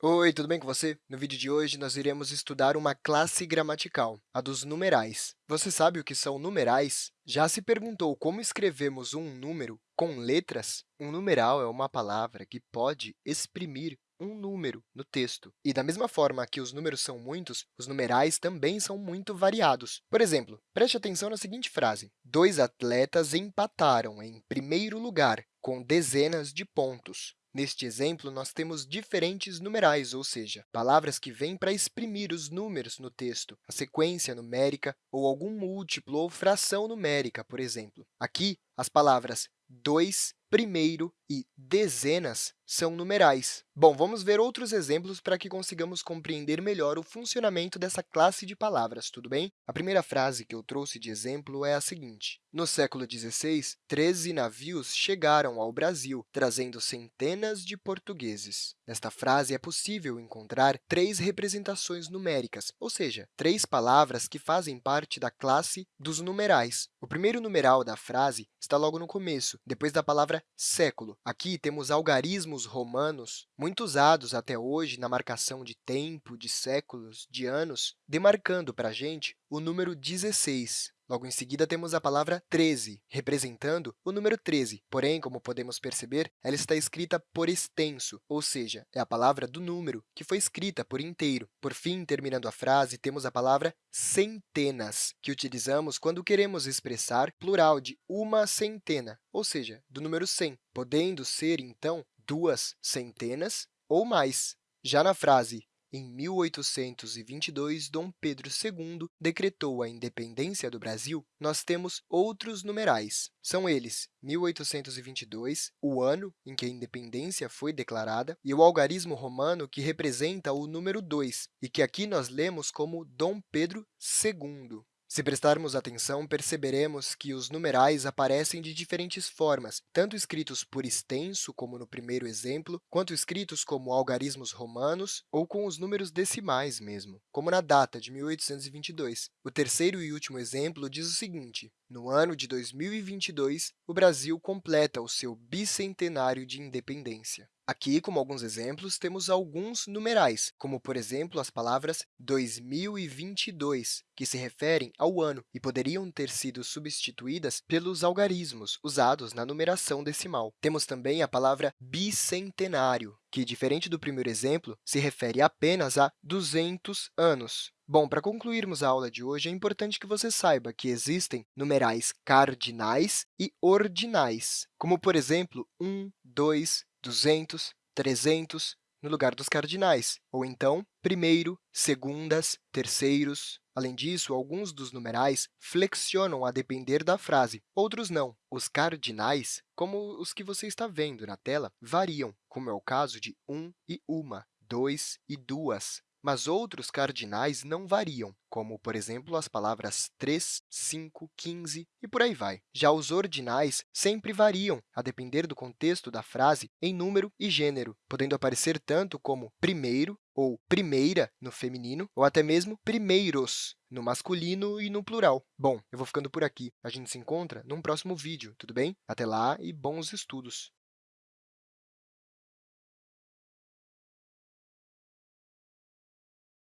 Oi, tudo bem com você? No vídeo de hoje, nós iremos estudar uma classe gramatical, a dos numerais. Você sabe o que são numerais? Já se perguntou como escrevemos um número com letras? Um numeral é uma palavra que pode exprimir um número no texto. E, da mesma forma que os números são muitos, os numerais também são muito variados. Por exemplo, preste atenção na seguinte frase. Dois atletas empataram em primeiro lugar, com dezenas de pontos. Neste exemplo, nós temos diferentes numerais, ou seja, palavras que vêm para exprimir os números no texto, a sequência numérica ou algum múltiplo ou fração numérica, por exemplo. Aqui, as palavras dois, primeiro e dezenas são numerais. Bom, vamos ver outros exemplos para que consigamos compreender melhor o funcionamento dessa classe de palavras, tudo bem? A primeira frase que eu trouxe de exemplo é a seguinte. No século XVI, 13 navios chegaram ao Brasil, trazendo centenas de portugueses. Nesta frase, é possível encontrar três representações numéricas, ou seja, três palavras que fazem parte da classe dos numerais. O primeiro numeral da frase está logo no começo, depois da século. Aqui temos algarismos romanos, muito usados até hoje na marcação de tempo, de séculos, de anos, demarcando para a gente o número 16. Logo em seguida, temos a palavra 13, representando o número 13. Porém, como podemos perceber, ela está escrita por extenso, ou seja, é a palavra do número, que foi escrita por inteiro. Por fim, terminando a frase, temos a palavra centenas, que utilizamos quando queremos expressar plural de uma centena, ou seja, do número 100, podendo ser, então, duas centenas ou mais. Já na frase em 1822, Dom Pedro II decretou a independência do Brasil, nós temos outros numerais. São eles 1822, o ano em que a independência foi declarada, e o algarismo romano, que representa o número 2, e que aqui nós lemos como Dom Pedro II. Se prestarmos atenção, perceberemos que os numerais aparecem de diferentes formas, tanto escritos por extenso, como no primeiro exemplo, quanto escritos como algarismos romanos ou com os números decimais mesmo, como na data de 1822. O terceiro e último exemplo diz o seguinte, no ano de 2022, o Brasil completa o seu bicentenário de independência. Aqui, como alguns exemplos, temos alguns numerais, como, por exemplo, as palavras 2022, que se referem ao ano e poderiam ter sido substituídas pelos algarismos usados na numeração decimal. Temos também a palavra bicentenário, que, diferente do primeiro exemplo, se refere apenas a 200 anos. Bom, para concluirmos a aula de hoje, é importante que você saiba que existem numerais cardinais e ordinais, como, por exemplo, 1, 2, 200, 300, no lugar dos cardinais, ou então primeiro, segundas, terceiros. Além disso, alguns dos numerais flexionam a depender da frase, outros não. Os cardinais, como os que você está vendo na tela, variam, como é o caso de um e uma, dois e duas, mas outros cardinais não variam, como, por exemplo, as palavras 3, 5, 15 e por aí vai. Já os ordinais sempre variam, a depender do contexto da frase, em número e gênero, podendo aparecer tanto como primeiro ou primeira no feminino, ou até mesmo primeiros no masculino e no plural. Bom, eu vou ficando por aqui. A gente se encontra num próximo vídeo, tudo bem? Até lá e bons estudos!